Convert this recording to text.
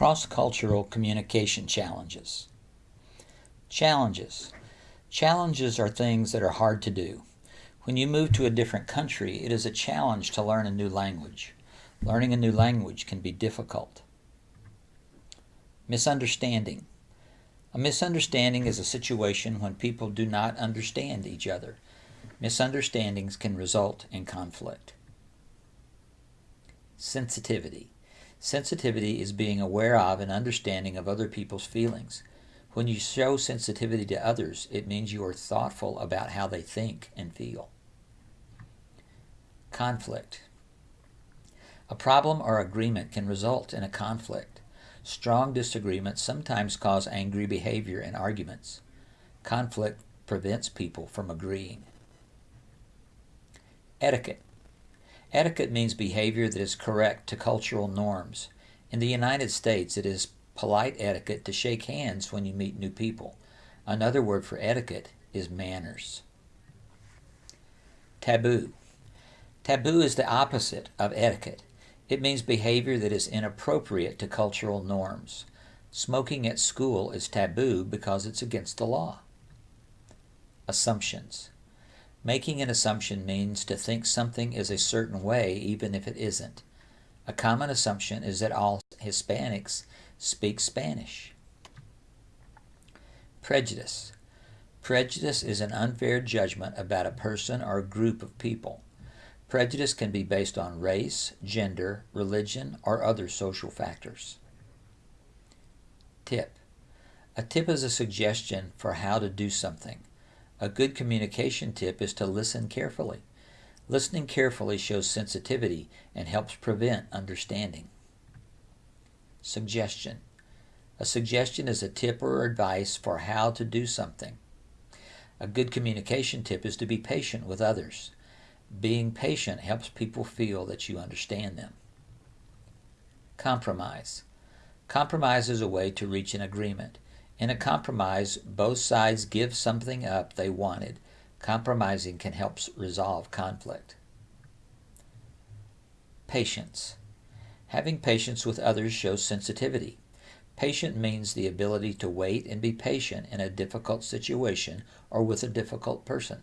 Cross-cultural communication challenges. Challenges. Challenges are things that are hard to do. When you move to a different country, it is a challenge to learn a new language. Learning a new language can be difficult. Misunderstanding. A misunderstanding is a situation when people do not understand each other. Misunderstandings can result in conflict. Sensitivity. Sensitivity is being aware of and understanding of other people's feelings. When you show sensitivity to others, it means you are thoughtful about how they think and feel. Conflict. A problem or agreement can result in a conflict. Strong disagreements sometimes cause angry behavior and arguments. Conflict prevents people from agreeing. Etiquette. Etiquette means behavior that is correct to cultural norms. In the United States, it is polite etiquette to shake hands when you meet new people. Another word for etiquette is manners. Taboo. Taboo is the opposite of etiquette. It means behavior that is inappropriate to cultural norms. Smoking at school is taboo because it's against the law. Assumptions. Making an assumption means to think something is a certain way even if it isn't. A common assumption is that all Hispanics speak Spanish. Prejudice. Prejudice is an unfair judgment about a person or a group of people. Prejudice can be based on race, gender, religion, or other social factors. Tip. A tip is a suggestion for how to do something. A good communication tip is to listen carefully. Listening carefully shows sensitivity and helps prevent understanding. Suggestion. A suggestion is a tip or advice for how to do something. A good communication tip is to be patient with others. Being patient helps people feel that you understand them. Compromise. Compromise is a way to reach an agreement. In a compromise, both sides give something up they wanted. Compromising can help resolve conflict. Patience. Having patience with others shows sensitivity. Patient means the ability to wait and be patient in a difficult situation or with a difficult person.